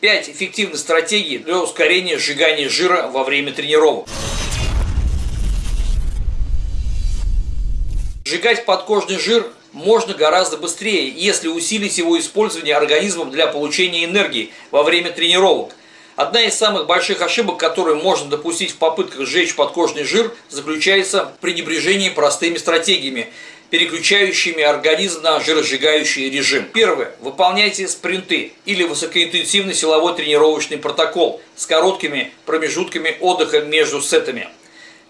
5 эффективных стратегий для ускорения сжигания жира во время тренировок. Сжигать подкожный жир можно гораздо быстрее, если усилить его использование организмом для получения энергии во время тренировок. Одна из самых больших ошибок, которую можно допустить в попытках сжечь подкожный жир, заключается в пренебрежении простыми стратегиями, переключающими организм на жиросжигающий режим. Первое. Выполняйте спринты или высокоинтенсивный силовой тренировочный протокол с короткими промежутками отдыха между сетами.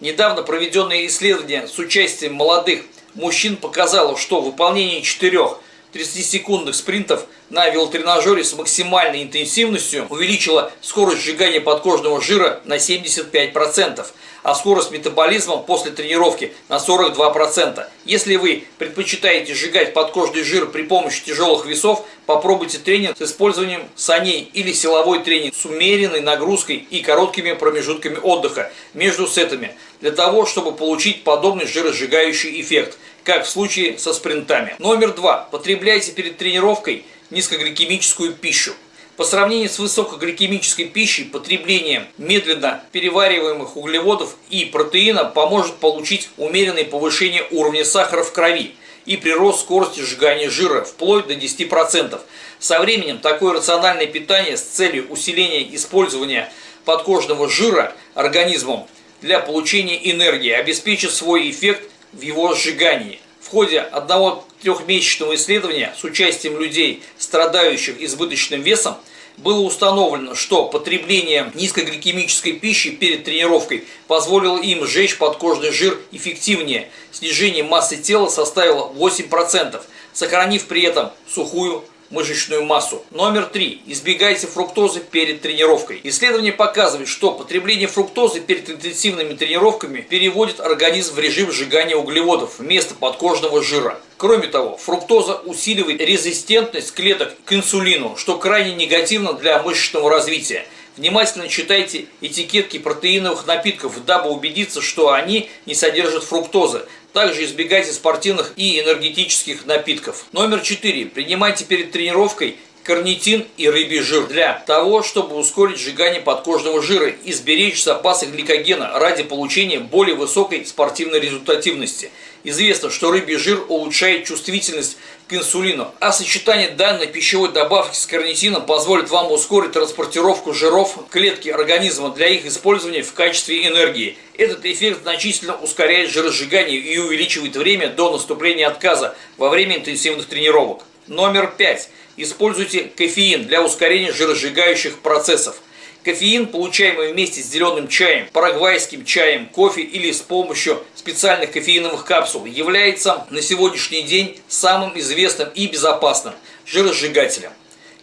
Недавно проведенное исследование с участием молодых мужчин показало, что выполнение четырех 30-секундных спринтов на велотренажере с максимальной интенсивностью увеличило скорость сжигания подкожного жира на 75%, а скорость метаболизма после тренировки на 42%. Если вы предпочитаете сжигать подкожный жир при помощи тяжелых весов, попробуйте тренинг с использованием саней или силовой тренинг с умеренной нагрузкой и короткими промежутками отдыха между сетами, для того, чтобы получить подобный жиросжигающий эффект, как в случае со спринтами. Номер два. Потребляйте перед тренировкой низкогликемическую пищу. По сравнению с высокогликемической пищей, потребление медленно перевариваемых углеводов и протеина поможет получить умеренное повышение уровня сахара в крови и прирост скорости сжигания жира вплоть до 10%. Со временем такое рациональное питание с целью усиления использования подкожного жира организмом для получения энергии обеспечит свой эффект в его сжигании. В ходе одного трехмесячного исследования с участием людей, страдающих избыточным весом, было установлено, что потребление низкогликемической пищи перед тренировкой позволило им сжечь подкожный жир эффективнее. Снижение массы тела составило 8%, сохранив при этом сухую мышечную массу. Номер три. Избегайте фруктозы перед тренировкой. Исследования показывают, что потребление фруктозы перед интенсивными тренировками переводит организм в режим сжигания углеводов вместо подкожного жира. Кроме того, фруктоза усиливает резистентность клеток к инсулину, что крайне негативно для мышечного развития. Внимательно читайте этикетки протеиновых напитков, дабы убедиться, что они не содержат фруктозы. Также избегайте спортивных и энергетических напитков. Номер 4. Принимайте перед тренировкой карнитин и рыбий жир для того, чтобы ускорить сжигание подкожного жира и сберечь запасы гликогена ради получения более высокой спортивной результативности. Известно, что рыбий жир улучшает чувствительность к инсулину, а сочетание данной пищевой добавки с карнитином позволит вам ускорить транспортировку жиров клетки организма для их использования в качестве энергии. Этот эффект значительно ускоряет жиросжигание и увеличивает время до наступления отказа во время интенсивных тренировок. Номер 5. Используйте кофеин для ускорения жиросжигающих процессов. Кофеин, получаемый вместе с зеленым чаем, парагвайским чаем, кофе или с помощью специальных кофеиновых капсул, является на сегодняшний день самым известным и безопасным жиросжигателем.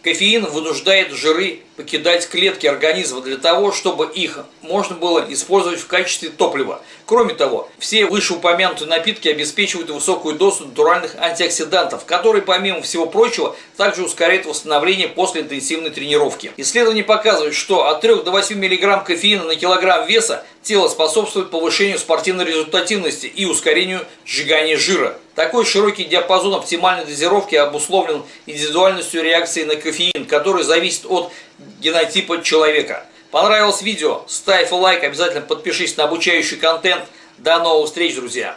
Кофеин вынуждает жиры покидать клетки организма для того, чтобы их можно было использовать в качестве топлива. Кроме того, все вышеупомянутые напитки обеспечивают высокую дозу натуральных антиоксидантов, которые, помимо всего прочего, также ускоряют восстановление после интенсивной тренировки. Исследования показывают, что от 3 до 8 мг кофеина на килограмм веса тело способствует повышению спортивной результативности и ускорению сжигания жира. Такой широкий диапазон оптимальной дозировки обусловлен индивидуальностью реакции на кофеин, который зависит от генотипа человека. Понравилось видео? Ставь лайк, обязательно подпишись на обучающий контент. До новых встреч, друзья!